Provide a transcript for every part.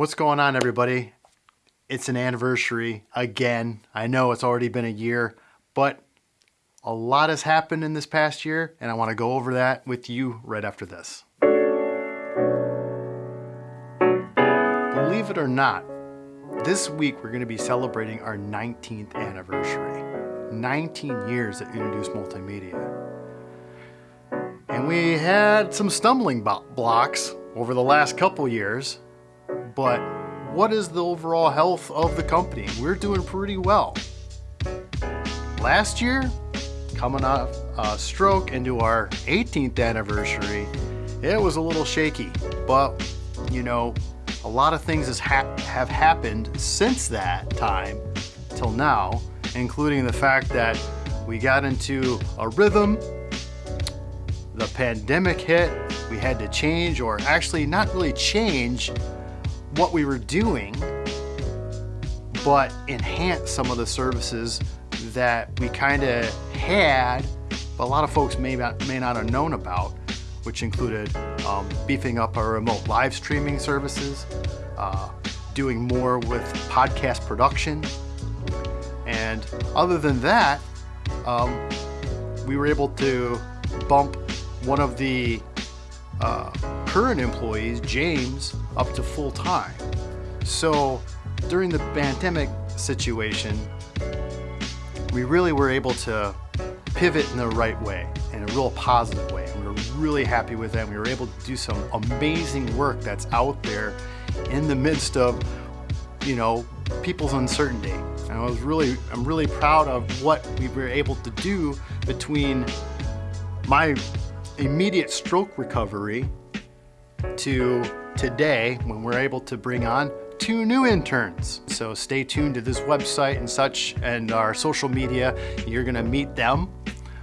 What's going on everybody? It's an anniversary again. I know it's already been a year, but a lot has happened in this past year and I want to go over that with you right after this. Believe it or not, this week we're going to be celebrating our 19th anniversary. 19 years at Introduce Multimedia. And we had some stumbling blocks over the last couple years, but what is the overall health of the company? We're doing pretty well. Last year, coming off a stroke into our 18th anniversary, it was a little shaky, but you know, a lot of things ha have happened since that time till now, including the fact that we got into a rhythm, the pandemic hit, we had to change, or actually not really change, what we were doing, but enhance some of the services that we kind of had, but a lot of folks may not, may not have known about, which included um, beefing up our remote live streaming services, uh, doing more with podcast production. And other than that, um, we were able to bump one of the uh, current employees, James, up to full time. So during the pandemic situation, we really were able to pivot in the right way, in a real positive way. And we were really happy with that. We were able to do some amazing work that's out there in the midst of, you know, people's uncertainty. And I was really, I'm really proud of what we were able to do between my immediate stroke recovery to today when we're able to bring on two new interns. So stay tuned to this website and such and our social media. You're gonna meet them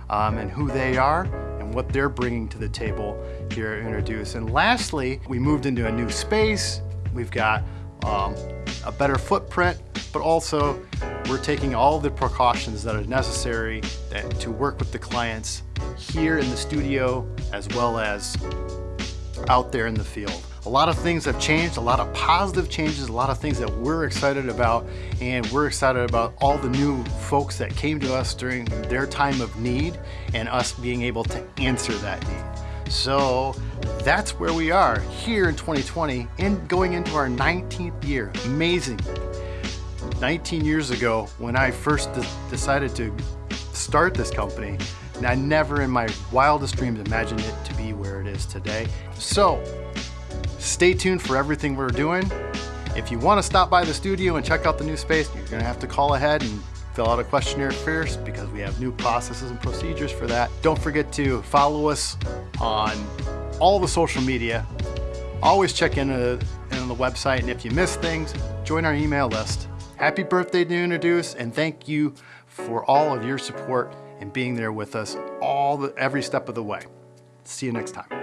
um, and who they are and what they're bringing to the table here at Introduce. And lastly, we moved into a new space. We've got um, a better footprint, but also we're taking all the precautions that are necessary to work with the clients here in the studio as well as out there in the field. A lot of things have changed, a lot of positive changes, a lot of things that we're excited about, and we're excited about all the new folks that came to us during their time of need and us being able to answer that need. So that's where we are here in 2020 and going into our 19th year. Amazing. 19 years ago when I first de decided to start this company, I never in my wildest dreams imagined it to be where it is today. So stay tuned for everything we're doing. If you want to stop by the studio and check out the new space, you're going to have to call ahead and fill out a questionnaire first because we have new processes and procedures for that. Don't forget to follow us on all the social media. Always check in, uh, on the website and if you miss things, join our email list. Happy birthday to Introduce and thank you for all of your support and being there with us all the, every step of the way. See you next time.